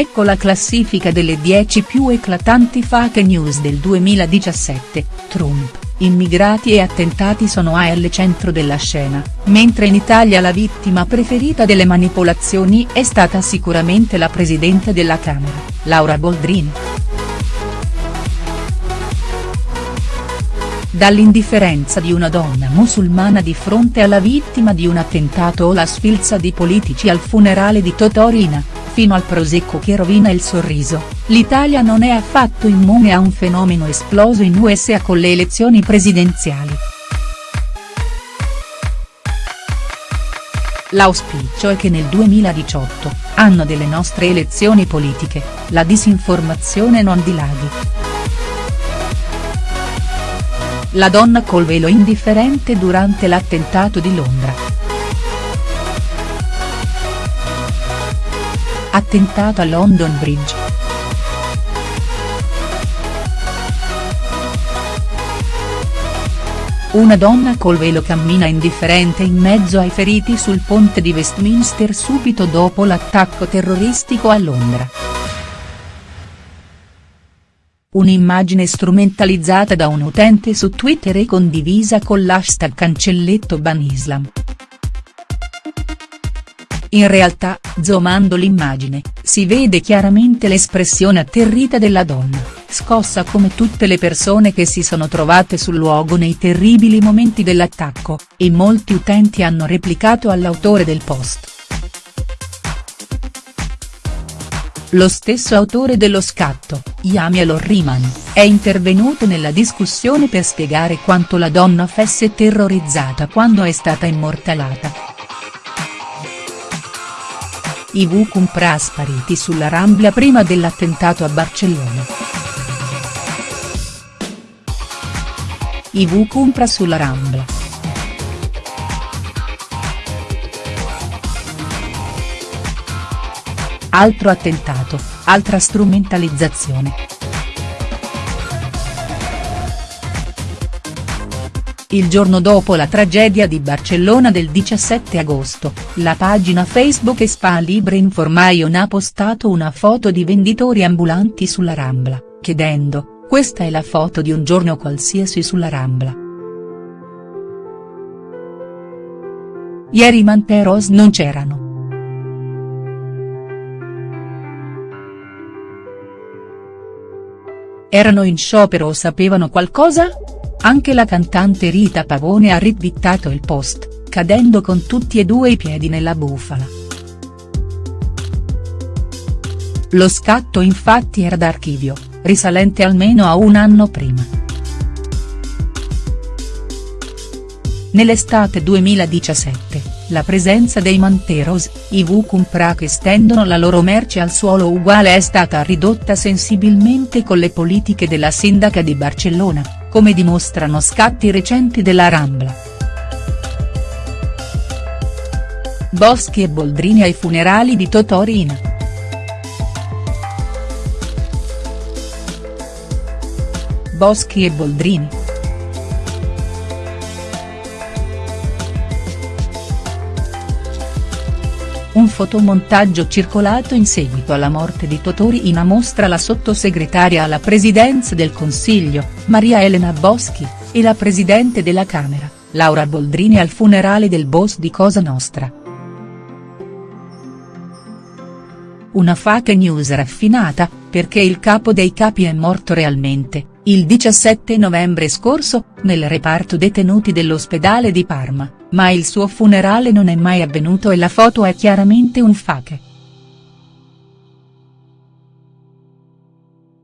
Ecco la classifica delle 10 più eclatanti fake news del 2017, Trump, immigrati e attentati sono al centro della scena, mentre in Italia la vittima preferita delle manipolazioni è stata sicuramente la Presidente della Camera, Laura Boldrini. Dall'indifferenza di una donna musulmana di fronte alla vittima di un attentato o la sfilza di politici al funerale di Totorina, fino al prosecco che rovina il sorriso, l'Italia non è affatto immune a un fenomeno esploso in USA con le elezioni presidenziali. L'auspicio è che nel 2018, anno delle nostre elezioni politiche, la disinformazione non dilaghi. La donna col velo indifferente durante l'attentato di Londra. Attentato a London Bridge. Una donna col velo cammina indifferente in mezzo ai feriti sul ponte di Westminster subito dopo l'attacco terroristico a Londra. Un'immagine strumentalizzata da un utente su Twitter e condivisa con l'hashtag cancelletto banislam. In realtà, zoomando l'immagine, si vede chiaramente l'espressione atterrita della donna, scossa come tutte le persone che si sono trovate sul luogo nei terribili momenti dell'attacco, e molti utenti hanno replicato all'autore del post. Lo stesso autore dello scatto, Yamiel Orriman, è intervenuto nella discussione per spiegare quanto la donna fosse terrorizzata quando è stata immortalata. I Vukumpra spariti sulla Rambla prima dell'attentato a Barcellona. I Vukumpra sulla Rambla. Altro attentato, altra strumentalizzazione. Il giorno dopo la tragedia di Barcellona del 17 agosto, la pagina Facebook Spa Libre Information ha postato una foto di venditori ambulanti sulla Rambla, chiedendo, questa è la foto di un giorno qualsiasi sulla Rambla. Ieri Manteros non c'erano. Erano in sciopero o sapevano qualcosa? Anche la cantante Rita Pavone ha ritwittato il post, cadendo con tutti e due i piedi nella bufala. Lo scatto infatti era d'archivio, risalente almeno a un anno prima. Nell'estate 2017 la presenza dei Manteros, i Vukumpra che stendono la loro merce al suolo uguale è stata ridotta sensibilmente con le politiche della sindaca di Barcellona, come dimostrano scatti recenti della Rambla. Boschi e Boldrini ai funerali di Totorina. Boschi e Boldrini. Un fotomontaggio circolato in seguito alla morte di Totorina mostra la sottosegretaria alla presidenza del Consiglio, Maria Elena Boschi, e la presidente della Camera, Laura Boldrini al funerale del boss di Cosa Nostra. Una fake news raffinata, perché il capo dei capi è morto realmente, il 17 novembre scorso, nel reparto detenuti dell'ospedale di Parma, ma il suo funerale non è mai avvenuto e la foto è chiaramente un fake.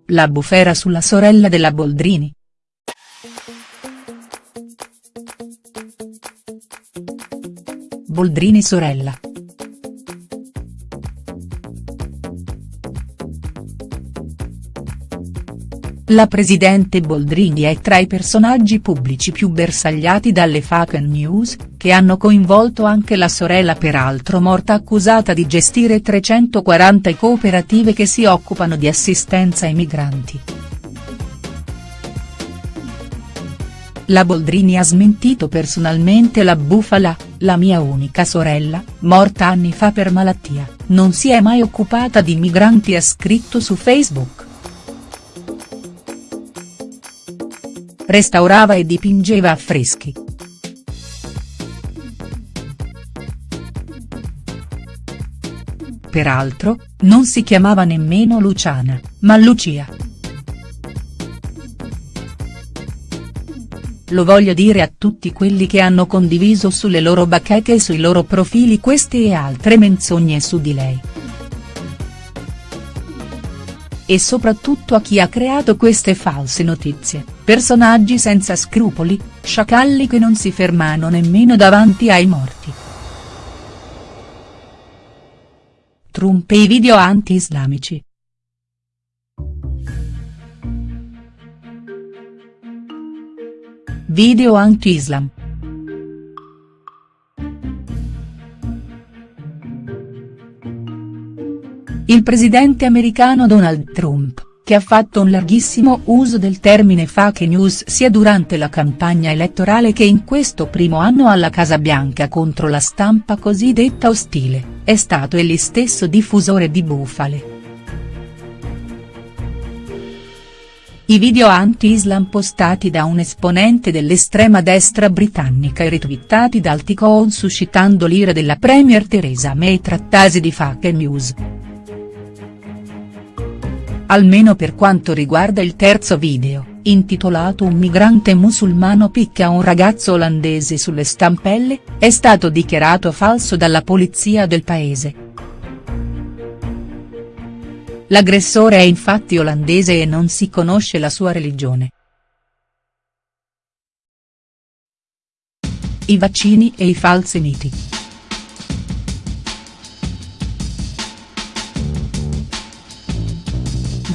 La bufera sulla sorella della Boldrini. Boldrini sorella. La presidente Boldrini è tra i personaggi pubblici più bersagliati dalle fake news, che hanno coinvolto anche la sorella peraltro morta accusata di gestire 340 cooperative che si occupano di assistenza ai migranti. La Boldrini ha smentito personalmente la bufala, la mia unica sorella, morta anni fa per malattia. non si è mai occupata di migranti ha scritto su Facebook. Restaurava e dipingeva affreschi. Peraltro, non si chiamava nemmeno Luciana, ma Lucia. Lo voglio dire a tutti quelli che hanno condiviso sulle loro bacheche e sui loro profili queste e altre menzogne su di lei. E soprattutto a chi ha creato queste false notizie, personaggi senza scrupoli, sciacalli che non si fermano nemmeno davanti ai morti. Trump e i video anti-islamici. Video anti-Islam. Il presidente americano Donald Trump, che ha fatto un larghissimo uso del termine fake news sia durante la campagna elettorale che in questo primo anno alla Casa Bianca contro la stampa cosiddetta ostile, è stato egli stesso diffusore di bufale. I video anti-Islam postati da un esponente dell'estrema destra britannica e ritwittati dal Ticon suscitando l'ira della premier Theresa May trattasi di fake news. Almeno per quanto riguarda il terzo video, intitolato Un migrante musulmano picchia un ragazzo olandese sulle stampelle, è stato dichiarato falso dalla polizia del paese. L'aggressore è infatti olandese e non si conosce la sua religione. I vaccini e i falsi miti.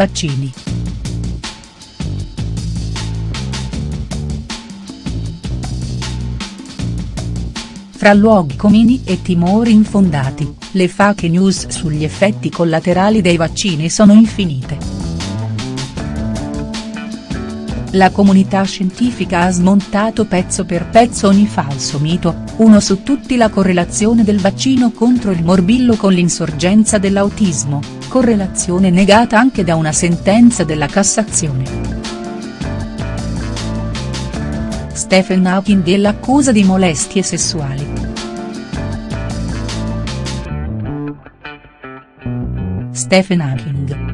Vaccini. Fra luoghi comuni e timori infondati, le fake news sugli effetti collaterali dei vaccini sono infinite. La comunità scientifica ha smontato pezzo per pezzo ogni falso mito, uno su tutti la correlazione del vaccino contro il morbillo con l'insorgenza dell'autismo, correlazione negata anche da una sentenza della Cassazione. Stephen Hawking e l'accusa di molestie sessuali. Stephen Hawking.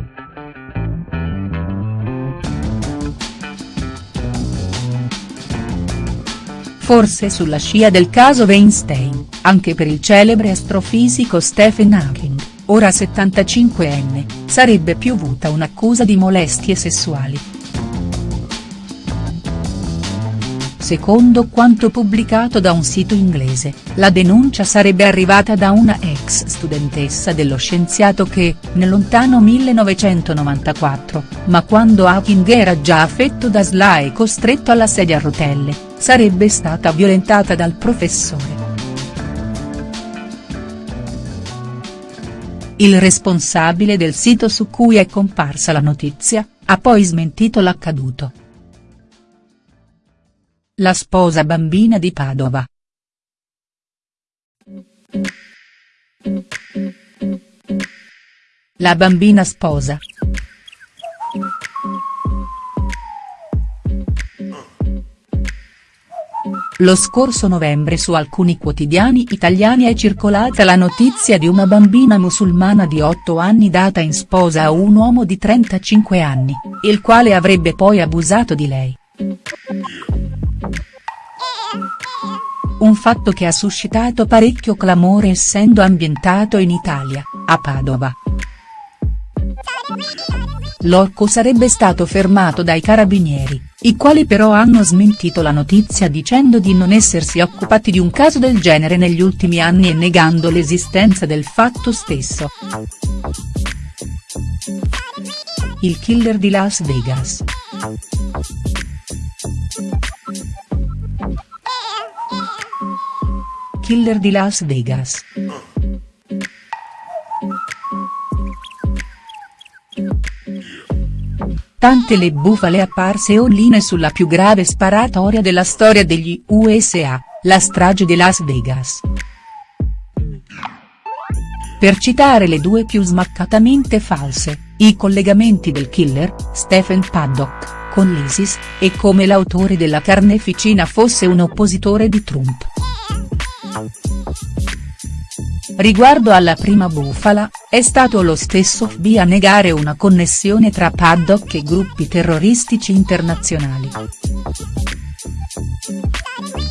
Forse sulla scia del caso Weinstein, anche per il celebre astrofisico Stephen Hawking, ora 75enne, sarebbe piovuta un'accusa di molestie sessuali. Secondo quanto pubblicato da un sito inglese, la denuncia sarebbe arrivata da una ex studentessa dello scienziato che, nel lontano 1994, ma quando Hawking era già affetto da SLA e costretto alla sedia a rotelle, sarebbe stata violentata dal professore. Il responsabile del sito su cui è comparsa la notizia, ha poi smentito l'accaduto. La sposa bambina di Padova. La bambina sposa. Lo scorso novembre su alcuni quotidiani italiani è circolata la notizia di una bambina musulmana di 8 anni data in sposa a un uomo di 35 anni, il quale avrebbe poi abusato di lei. Un fatto che ha suscitato parecchio clamore essendo ambientato in Italia, a Padova. L'orco sarebbe stato fermato dai carabinieri, i quali però hanno smentito la notizia dicendo di non essersi occupati di un caso del genere negli ultimi anni e negando l'esistenza del fatto stesso. Il killer di Las Vegas. killer di Las Vegas. Tante le bufale apparse online sulla più grave sparatoria della storia degli USA, la strage di Las Vegas. per citare le due più smaccatamente false, i collegamenti del killer, Stephen Paddock, con l'ISIS, e come l'autore della carneficina fosse un oppositore di Trump. Riguardo alla prima bufala, è stato lo stesso FBI a negare una connessione tra Paddock e gruppi terroristici internazionali.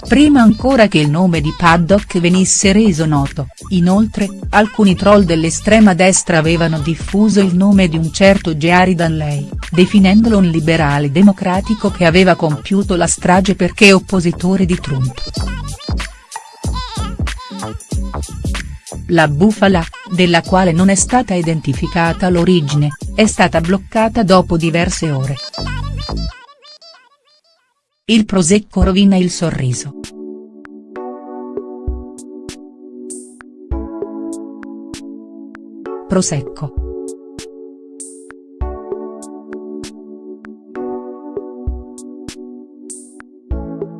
Prima ancora che il nome di Paddock venisse reso noto, inoltre, alcuni troll dell'estrema destra avevano diffuso il nome di un certo Jerry Danley, definendolo un liberale democratico che aveva compiuto la strage perché oppositore di Trump. La bufala, della quale non è stata identificata l'origine, è stata bloccata dopo diverse ore. Il prosecco rovina il sorriso. Prosecco.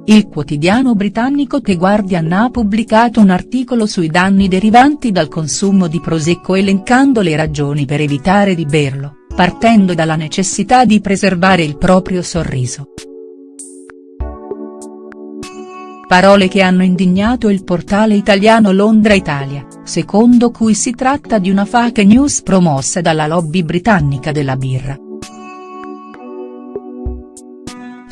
Il quotidiano britannico The Guardian ha pubblicato un articolo sui danni derivanti dal consumo di prosecco elencando le ragioni per evitare di berlo, partendo dalla necessità di preservare il proprio sorriso. Parole che hanno indignato il portale italiano Londra Italia, secondo cui si tratta di una fake news promossa dalla lobby britannica della birra.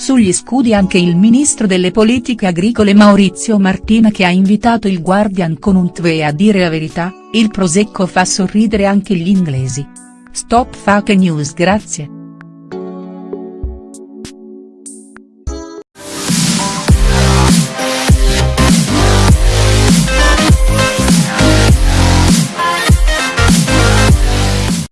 Sugli scudi anche il ministro delle politiche agricole Maurizio Martina che ha invitato il Guardian con un tweet a dire la verità, il prosecco fa sorridere anche gli inglesi. Stop fake news grazie.